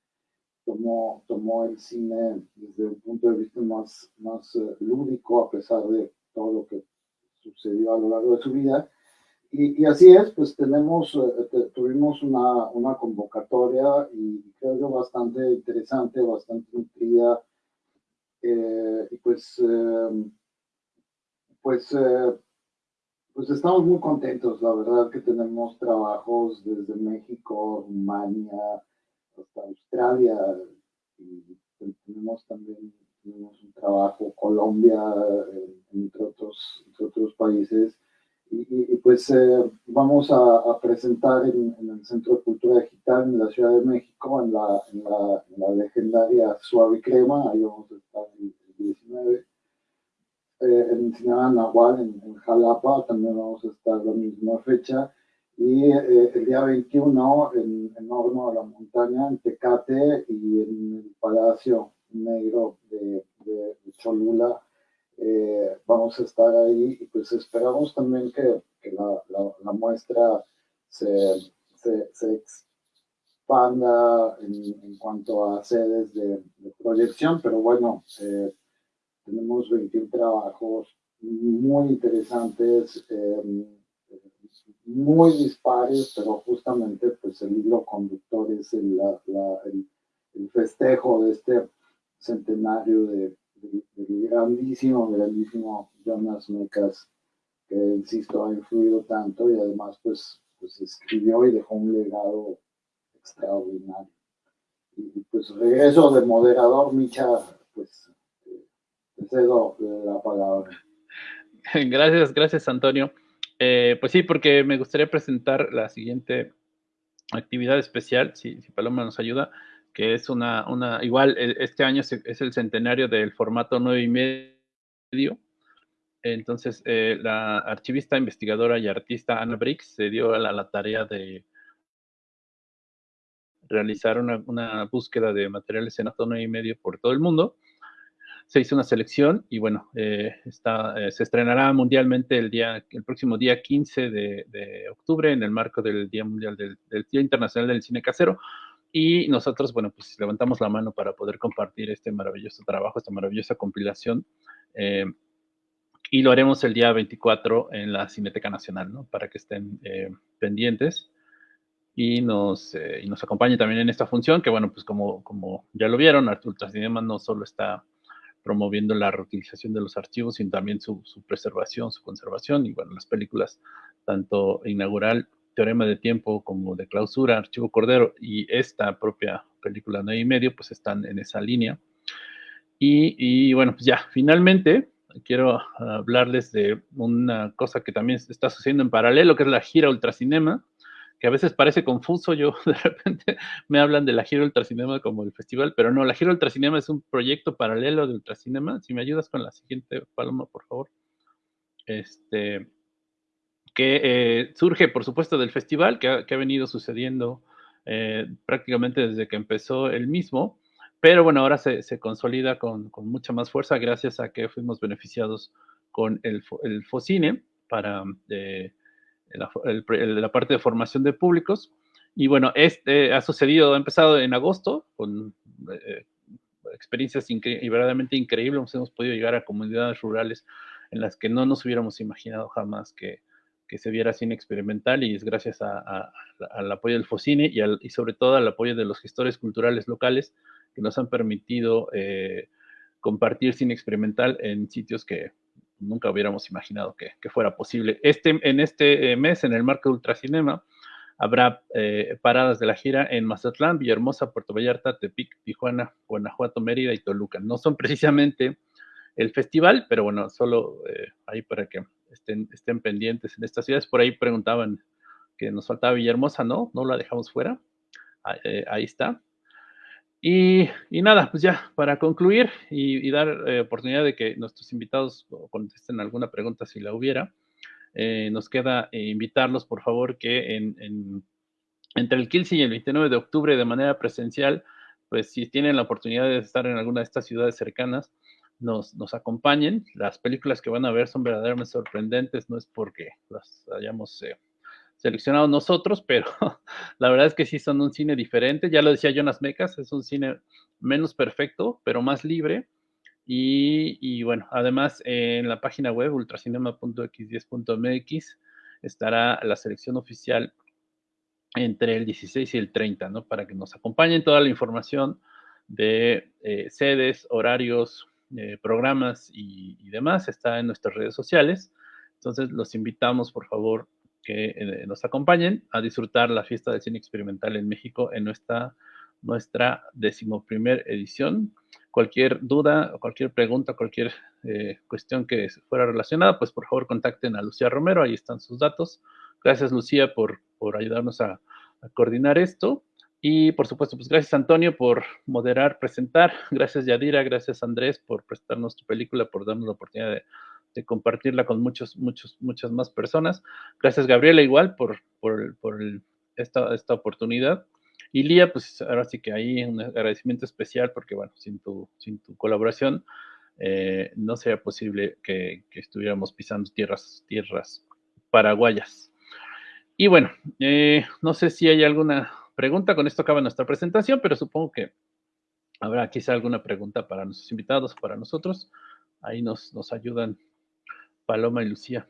tomó, tomó el cine desde un punto de vista más, más eh, lúdico, a pesar de todo lo que sucedió a lo largo de su vida. Y, así es, pues tenemos, eh, tuvimos una, una, convocatoria y creo yo bastante interesante, bastante nutrida. Eh, y pues, pues, pues estamos muy contentos, la verdad que tenemos trabajos desde México, Rumania, hasta Australia y tenemos también tenemos un trabajo Colombia entre otros otros países y, pues eh, vamos a, presentar en, el Centro de Cultura Digital en la Ciudad de México en la, en la, legendaria Suave Crema, ahí vamos a estar el, 19 eh, en Cinema Nahual en, en Jalapa también vamos a estar la misma fecha y eh, el día 21 en, en Horno de la Montaña, en Tecate y en el Palacio Negro de, de, Cholula. Eh, vamos a estar ahí y pues esperamos también que, la, la, muestra se, se, se expanda en, en, cuanto a sedes de, proyección, pero bueno, eh, tenemos 21 trabajos muy interesantes muy dispares, pero justamente pues el hilo conductor es el, el, festejo de este centenario de, grandísimo, grandísimo Jonas Mecas, que insisto ha influido tanto y además pues, pues escribió y dejó un legado extraordinario. Y pues regreso de moderador, Micha, pues te cedo la palabra. Gracias, gracias Antonio. Eh, pues sí, porque me gustaría presentar la siguiente actividad especial, si, Paloma nos ayuda, que es una, una igual e, este año es el centenario del formato 9 y medio. Entonces, eh, la archivista, investigadora y artista Ana Briggs se dio a la, tarea de realizar una, una, búsqueda de materiales en 9 y medio por todo el mundo se hizo una selección y bueno, eh, está, eh, se estrenará mundialmente el, día, el próximo día 15 de, octubre en el marco del Día Mundial del, Día Internacional del Cine Casero. Y nosotros, bueno, pues levantamos la mano para poder compartir este maravilloso trabajo, esta maravillosa compilación. Eh, y lo haremos el día 24 en la Cineteca Nacional, ¿no? Para que estén pendientes y nos, y nos acompañe también en esta función, que bueno, pues como, como ya lo vieron, Ultracinema no solo está promoviendo la reutilización de los archivos, sino también su, preservación, su conservación. Y bueno, las películas, tanto inaugural, Teorema de Tiempo, como de Clausura, Archivo Cordero, y esta propia película Nueve y Medio, pues están en esa línea. Y, bueno, pues ya, finalmente quiero hablarles de una cosa que también está sucediendo en paralelo, que es la gira Ultracinema, que a veces parece confuso. Yo de repente me hablan de la gira Ultracinema como el festival, pero no, la gira Ultracinema es un proyecto paralelo de Ultracinema. Si me ayudas con la siguiente, Paloma, por favor. Este, que eh, surge, por supuesto, del festival, que ha, venido sucediendo eh, prácticamente desde que empezó el mismo, pero bueno, ahora se, consolida con, mucha más fuerza gracias a que fuimos beneficiados con el, el FOCINE para... Eh, la, parte de formación de públicos. Y bueno, este ha sucedido, ha empezado en agosto con eh, experiencias verdaderamente increíbles. Hemos podido llegar a comunidades rurales en las que no nos hubiéramos imaginado jamás que, que se viera cine experimental y es gracias al apoyo del FOCINE y, y, sobre todo al apoyo de los gestores culturales locales que nos han permitido eh, compartir cine experimental en sitios que nunca hubiéramos imaginado que, fuera posible. Este, en este mes, en el marco de Ultracinema, habrá paradas de la gira en Mazatlán, Villahermosa, Puerto Vallarta, Tepic, Tijuana, Guanajuato, Mérida y Toluca. No son precisamente el festival, pero bueno, solo ahí para que estén, estén pendientes en estas ciudades. Por ahí preguntaban que nos faltaba Villahermosa, ¿no? No la dejamos fuera. ahí ah, está. Y, nada, pues ya para concluir y, dar eh, oportunidad de que nuestros invitados contesten alguna pregunta si la hubiera, eh, nos queda eh, invitarlos, por favor, que en, entre el 15 y el 29 de octubre de manera presencial, pues si tienen la oportunidad de estar en alguna de estas ciudades cercanas, nos, acompañen. Las películas que van a ver son verdaderamente sorprendentes, no es porque las hayamos seleccionado nosotros, pero la verdad es que sí son un cine diferente. Ya lo decía Jonas Mecas, es un cine menos perfecto, pero más libre. Y, bueno, además en la página web ultracinema.x10.mx estará la selección oficial entre el 16 y el 30, ¿no? Para que nos acompañen toda la información de eh, sedes, horarios, eh, programas y, demás está en nuestras redes sociales. Entonces los invitamos, por favor, que eh, nos acompañen a disfrutar la fiesta del cine experimental en México en nuestra, nuestra decimoprimer edición. Cualquier duda, cualquier pregunta, cualquier eh, cuestión que fuera relacionada, pues por favor contacten a Lucía Romero, ahí están sus datos. Gracias Lucía por, por ayudarnos a coordinar esto. Y por supuesto, pues gracias Antonio por moderar, presentar. Gracias Yadira, gracias Andrés por prestarnos tu película, por darnos la oportunidad de de compartirla con muchos, muchos, muchas más personas. Gracias, Gabriela, igual por, por, por esta, esta oportunidad. Y Lía, pues ahora sí que ahí un agradecimiento especial porque, bueno, sin tu, sin tu colaboración eh, no sería posible que, estuviéramos pisando tierras, tierras paraguayas. Y bueno, eh, no sé si hay alguna pregunta, con esto acaba nuestra presentación, pero supongo que habrá quizá alguna pregunta para nuestros invitados, para nosotros. Ahí nos, nos ayudan Paloma y Lucía.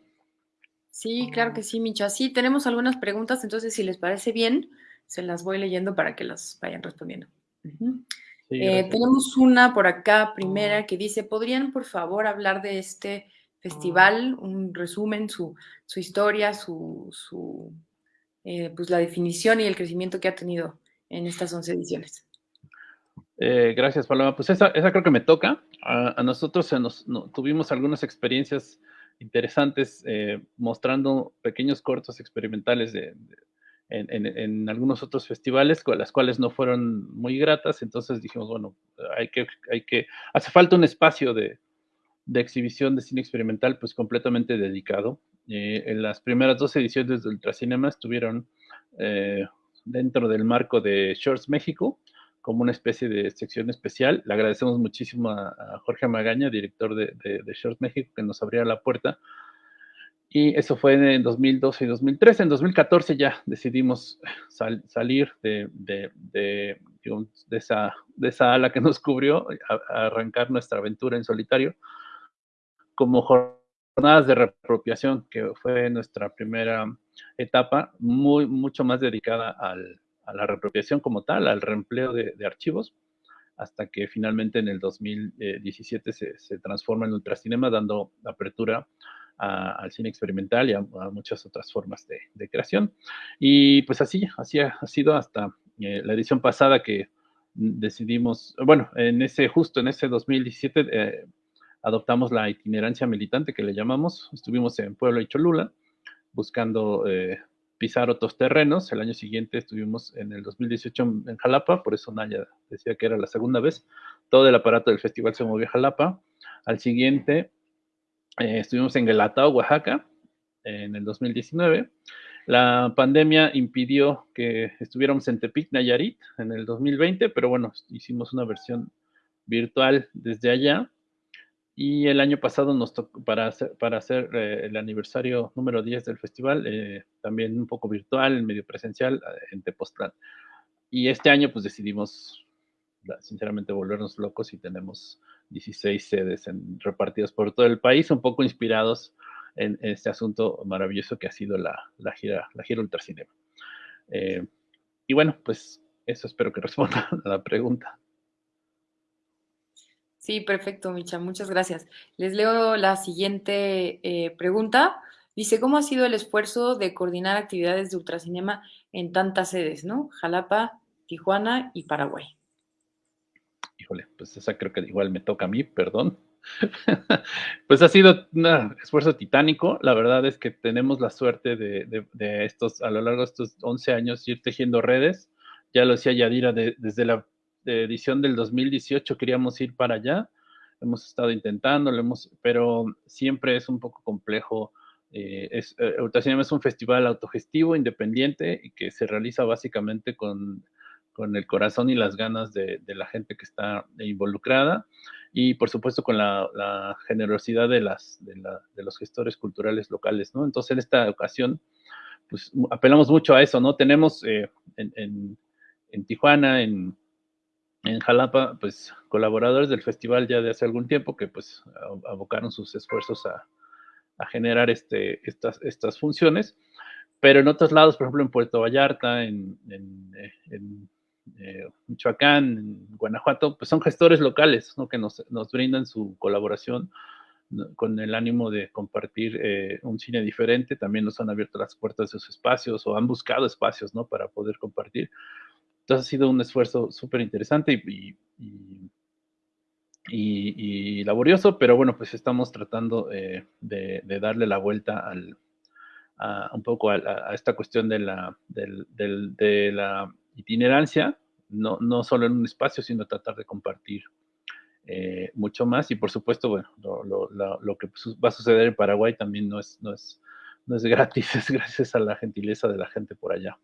Sí, claro que sí, Micha. Sí, tenemos algunas preguntas, entonces si les parece bien, se las voy leyendo para que las vayan respondiendo. Eh, tenemos una por acá, primera, que dice, ¿podrían por favor hablar de este festival? Un resumen, su, historia, su, su eh, pues la definición y el crecimiento que ha tenido en estas 11 ediciones. Eh, gracias, Paloma. Pues esa, creo que me toca. A, nosotros nos, tuvimos algunas experiencias interesantes eh, mostrando pequeños cortos experimentales de, en, algunos otros festivales, con las cuales no fueron muy gratas. Entonces dijimos, bueno, hay que, hay que, hace falta un espacio de, de exhibición de cine experimental, pues completamente dedicado. Eh, en las primeras dos ediciones de Ultracinema estuvieron eh, dentro del marco de Shorts México, como una especie de sección especial. Le agradecemos muchísimo a, Jorge Magaña, director de, de, Short México, que nos abriera la puerta. Y eso fue en 2012 y 2013. En 2014 ya decidimos salir de, de, esa, de esa ala que nos cubrió, a, arrancar nuestra aventura en solitario como jornadas de reapropiación, que fue nuestra primera etapa, muy, mucho más dedicada al, a la reapropiación como tal, al reempleo de, archivos, hasta que finalmente en el 2017 se, transforma en ultracinema, dando apertura al cine experimental y a, muchas otras formas de, creación. Y pues así, así ha, sido hasta eh, la edición pasada que decidimos, bueno, en ese, justo en ese 2017, eh, adoptamos la itinerancia militante que le llamamos. Estuvimos en Puebla y Cholula buscando eh, pisar otros terrenos. El año siguiente estuvimos en el 2018 en Jalapa, por eso Naya decía que era la segunda vez. Todo el aparato del festival se movió a Jalapa. Al siguiente eh, estuvimos en Guelatao, Oaxaca, en el 2019. La pandemia impidió que estuviéramos en Tepic, Nayarit, en el 2020, pero bueno, hicimos una versión virtual desde allá. Y el año pasado nos tocó, para hacer, para hacer eh, el aniversario número 10 del festival, eh, también un poco virtual, medio presencial, eh, en Tepoztlán. Y este año pues decidimos, sinceramente, volvernos locos y tenemos 16 sedes repartidas por todo el país, un poco inspirados en, este asunto maravilloso que ha sido la, la gira, la gira Ultracinema. y bueno, pues eso espero que responda a la pregunta. Sí, perfecto, Micha, muchas gracias. Les leo la siguiente eh, pregunta. Dice, ¿cómo ha sido el esfuerzo de coordinar actividades de ultracinema en tantas sedes, ¿no? Jalapa, Tijuana y Paraguay. Híjole, pues esa creo que igual me toca a mí, perdón. pues ha sido un esfuerzo titánico. La verdad es que tenemos la suerte de, estos, a lo largo de estos 11 años, ir tejiendo redes. Ya lo decía Yadira, desde la edición del 2018 queríamos ir para allá. Hemos estado intentando, hemos, pero siempre es un poco complejo. Eh, es, eh, es un festival autogestivo, independiente y que se realiza básicamente con con el corazón y las ganas de, la gente que está involucrada y por supuesto con la, generosidad de, las, de, los gestores culturales locales, ¿no? Entonces en esta ocasión, pues apelamos mucho a eso, ¿no? Tenemos eh, en, Tijuana, en, Jalapa, pues colaboradores del festival ya de hace algún tiempo que pues abocaron sus esfuerzos a, generar este, estas, estas funciones, pero en otros lados, por ejemplo en Puerto Vallarta, en, en eh, Michoacán, Guanajuato, pues son gestores locales ¿no? que nos, brindan su colaboración con el ánimo de compartir eh, un cine diferente. También nos han abierto las puertas de sus espacios o han buscado espacios ¿no? para poder compartir. Entonces ha sido un esfuerzo súper interesante y, y, laborioso, pero bueno, pues estamos tratando eh, de, darle la vuelta al, a, un poco a, esta cuestión de la, itinerancia, no, no solo en un espacio, sino tratar de compartir eh, mucho más. Y por supuesto, bueno, lo, que va a suceder en Paraguay también no es, no, es, no es gratis, es gracias a la gentileza de la gente por allá.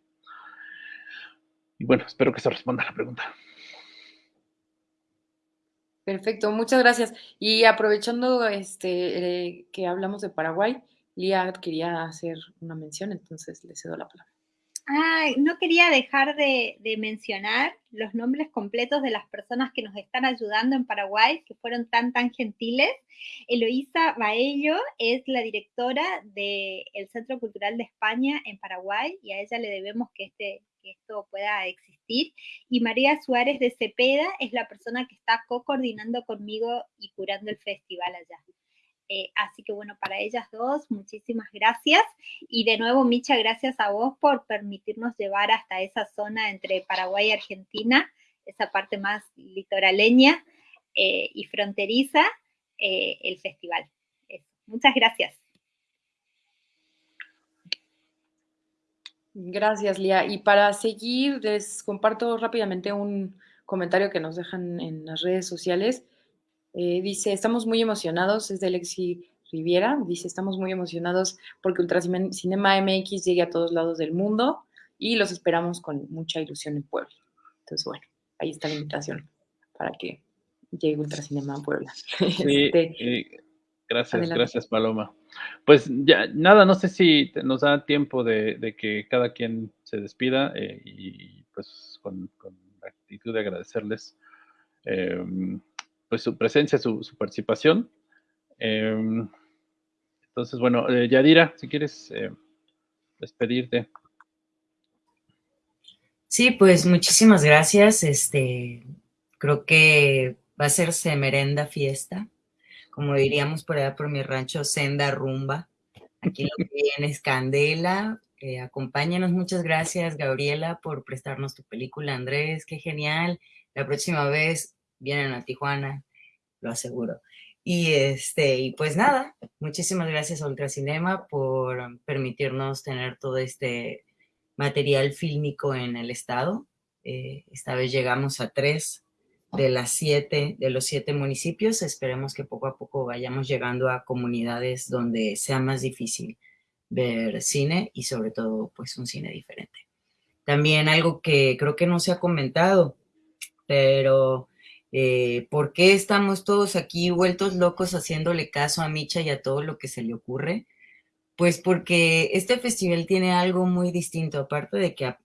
Y bueno, espero que se responda a la pregunta. Perfecto, muchas gracias. Y aprovechando este, eh, que hablamos de Paraguay, Lía quería hacer una mención, entonces le cedo la palabra. Ay, no quería dejar de, mencionar los nombres completos de las personas que nos están ayudando en Paraguay, que fueron tan, tan gentiles. Eloísa Baello es la directora del Centro Cultural de España en Paraguay y a ella le debemos que, este, esto pueda existir. Y María Suárez de Cepeda es la persona que está co-coordinando conmigo y curando el festival allá. Eh, así que bueno, para ellas dos, muchísimas gracias. Y de nuevo, Micha, gracias a vos por permitirnos llevar hasta esa zona entre Paraguay y Argentina, esa parte más litoraleña eh, y fronteriza, eh, el festival. Muchas gracias. Gracias, Lía. Y para seguir, les comparto rápidamente un comentario que nos dejan en las redes sociales. Eh, dice, estamos muy emocionados, es de Alexi Riviera, dice, estamos muy emocionados porque Ultracinema MX llegue a todos lados del mundo y los esperamos con mucha ilusión en Puebla. Entonces, bueno, ahí está la invitación para que llegue Ultracinema a Puebla. Sí, este, gracias, gracias Paloma. Pues ya, nada, no sé si nos da tiempo de, que cada quien se despida eh, y pues con, la actitud de agradecerles. Em, pues, su presencia, su, participación. Em, entonces, bueno, eh, Yadira, si quieres eh, despedirte. Sí, pues muchísimas gracias. Este, creo que va a ser merenda fiesta, como diríamos por allá por mi rancho, senda rumba. Aquí lo que viene es candela. Eh, acompáñanos, muchas gracias, Gabriela, por prestarnos tu película, Andrés, qué genial. La próxima vez vienen a Tijuana, lo aseguro. Y, este, y pues nada, muchísimas gracias a Ultracinema por permitirnos tener todo este material fílmico en el estado. Eh, esta vez llegamos a tres de las siete, de los siete municipios. Esperemos que poco a poco vayamos llegando a comunidades donde sea más difícil ver cine y sobre todo pues un cine diferente. También algo que creo que no se ha comentado, pero eh, ¿Por qué estamos todos aquí vueltos locos haciéndole caso a Micha y a todo lo que se le ocurre? Pues porque este festival tiene algo muy distinto, aparte de que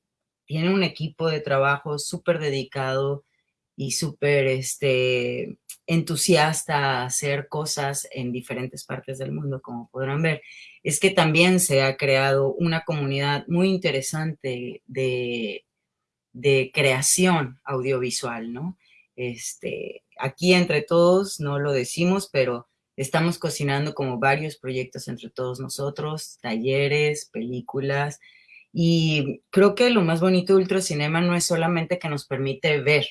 tiene un equipo de trabajo súper dedicado y súper este, entusiasta a hacer cosas en diferentes partes del mundo, como podrán ver, es que también se ha creado una comunidad muy interesante de, de creación audiovisual, ¿no? Este, aquí entre todos no lo decimos, pero estamos cocinando como varios proyectos entre todos nosotros, talleres, películas, y creo que lo más bonito de Ultracinema no es solamente que nos permite ver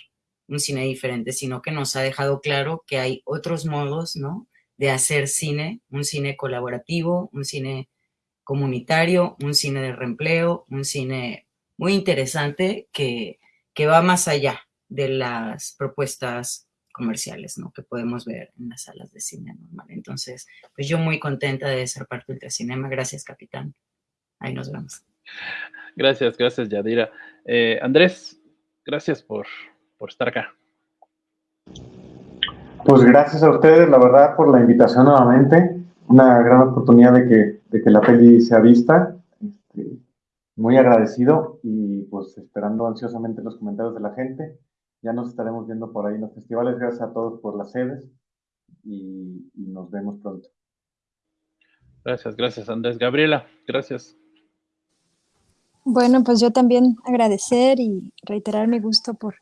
un cine diferente, sino que nos ha dejado claro que hay otros modos, ¿no? De hacer cine, un cine colaborativo, un cine comunitario, un cine de reempleo, un cine muy interesante que, que va más allá de las propuestas comerciales, ¿no? Que podemos ver en las salas de cine normal. Entonces, pues yo muy contenta de ser parte del cinema. Gracias, capitán. Ahí nos vemos. Gracias, gracias, Yadira. Eh, Andrés, gracias por, por estar acá. Pues gracias a ustedes, la verdad, por la invitación nuevamente. Una gran oportunidad de que, de que la peli sea vista. Este, muy agradecido y pues esperando ansiosamente los comentarios de la gente. Ya nos estaremos viendo por ahí en los festivales. Gracias a todos por las sedes y, y nos vemos pronto. Gracias, gracias Andrés. Gabriela, gracias. Bueno, pues yo también agradecer y reiterar mi gusto por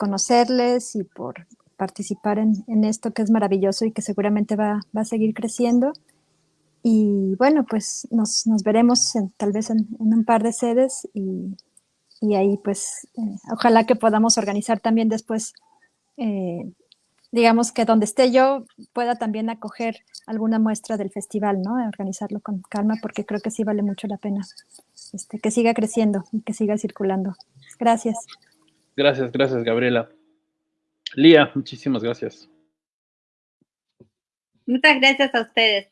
conocerles y por participar en, esto que es maravilloso y que seguramente va, va, a seguir creciendo. Y bueno, pues nos, nos veremos tal vez en, en, un par de sedes y, y ahí pues eh, ojalá que podamos organizar también después, eh, digamos que donde esté yo pueda también acoger alguna muestra del festival, ¿no? Organizarlo con calma porque creo que sí vale mucho la pena este, que siga creciendo y que siga circulando. Gracias. Gracias, gracias, Gabriela. Lía, muchísimas gracias. Muchas gracias a ustedes.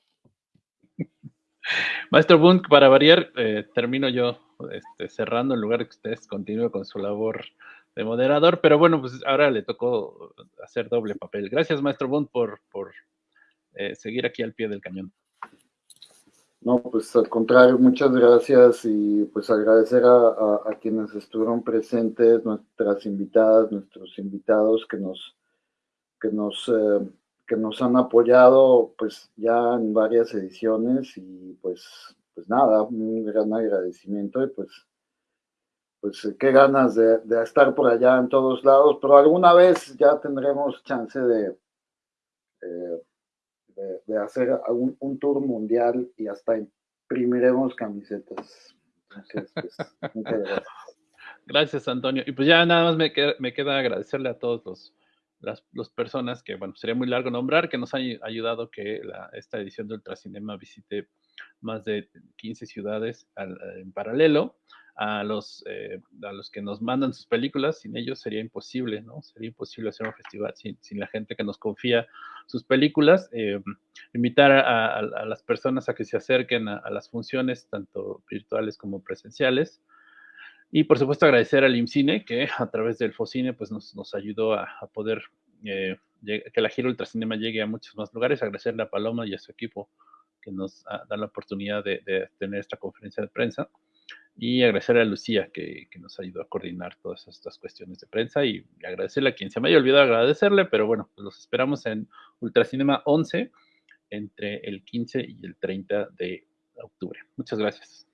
Maestro Bunk, para variar, eh, termino yo este, cerrando en lugar de que ustedes continúen con su labor de moderador, pero bueno, pues ahora le tocó hacer doble papel. Gracias, Maestro Bund, por, por eh, seguir aquí al pie del cañón. No, pues al contrario, muchas gracias y pues agradecer a, quienes estuvieron presentes, nuestras invitadas, nuestros invitados que nos, que nos, eh, que nos han apoyado pues ya en varias ediciones y pues, pues nada, un gran agradecimiento y pues, pues qué ganas de, de estar por allá en todos lados, pero alguna vez ya tendremos chance de... Eh, de, hacer un, un, tour mundial y hasta imprimiremos camisetas. Pues, gracias. Antonio. Y pues ya nada más me queda, me queda agradecerle a todos los, las los personas que, bueno, sería muy largo nombrar, que nos han ayudado que la, esta edición de Ultracinema visite más de 15 ciudades en paralelo a los, eh, a los que nos mandan sus películas, sin ellos sería imposible, ¿no? Sería imposible hacer un festival sin, sin la gente que nos confía sus películas. Eh, invitar a, las personas a que se acerquen a, las funciones, tanto virtuales como presenciales. Y por supuesto agradecer al IMCINE, que a través del FOCINE pues, nos, nos ayudó a, poder eh, que la gira Ultracinema llegue a muchos más lugares. Agradecerle a Paloma y a su equipo que nos da la oportunidad de tener esta conferencia de prensa y agradecer a Lucía que, que, nos ayudó a coordinar todas estas cuestiones de prensa y agradecerle a quien se me haya olvidado agradecerle, pero bueno, pues los esperamos en Ultracinema 11 entre el 15 y el 30 de octubre. Muchas gracias.